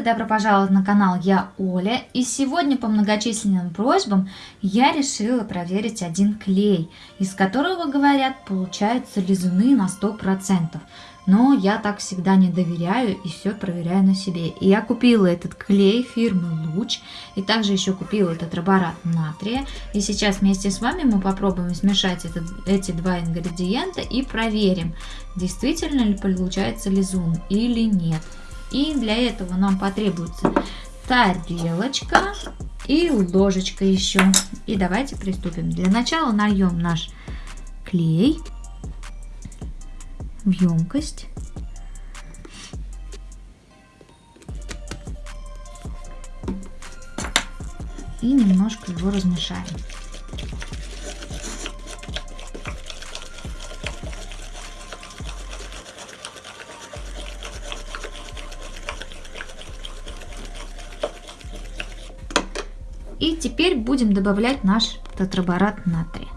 привет и добро пожаловать на канал Я Оля. И сегодня по многочисленным просьбам я решила проверить один клей, из которого, говорят, получаются лизуны на 100%. Но я так всегда не доверяю и все проверяю на себе. И я купила этот клей фирмы Луч. И также еще купила этот роборат натрия. И сейчас вместе с вами мы попробуем смешать этот, эти два ингредиента и проверим, действительно ли получается лизун или нет. И для этого нам потребуется тарелочка и ложечка еще. И давайте приступим. Для начала нальем наш клей в емкость. И немножко его размешаем. И теперь будем добавлять наш тетраборат натрия.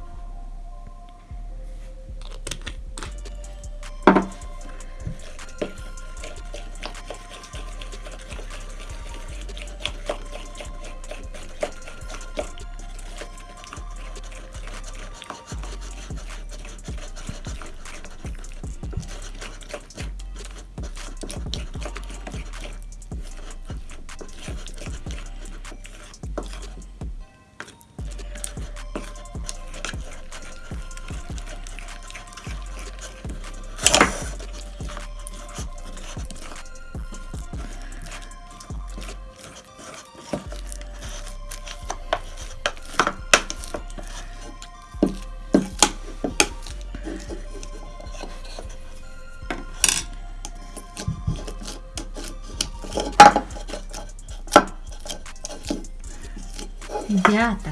Ребята,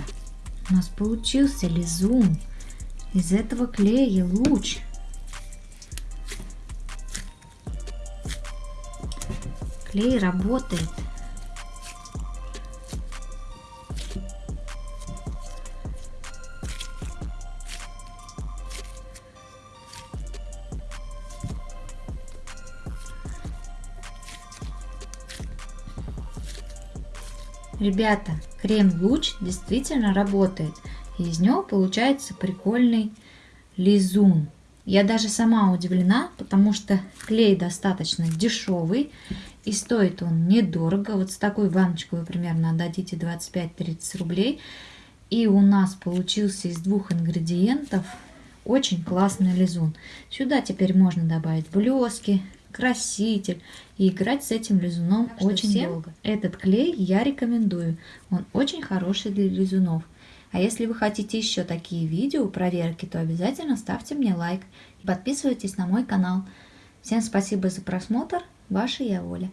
у нас получился лизун. Из этого клея луч. Клей работает. Ребята, крем-луч действительно работает. Из него получается прикольный лизун. Я даже сама удивлена, потому что клей достаточно дешевый. И стоит он недорого. Вот с такой баночкой вы примерно отдадите 25-30 рублей. И у нас получился из двух ингредиентов очень классный лизун. Сюда теперь можно добавить блески, краситель. И играть с этим лизуном так очень всем долго. Этот клей я рекомендую. Он очень хороший для лизунов. А если вы хотите еще такие видео проверки, то обязательно ставьте мне лайк и подписывайтесь на мой канал. Всем спасибо за просмотр. Ваша я Оля.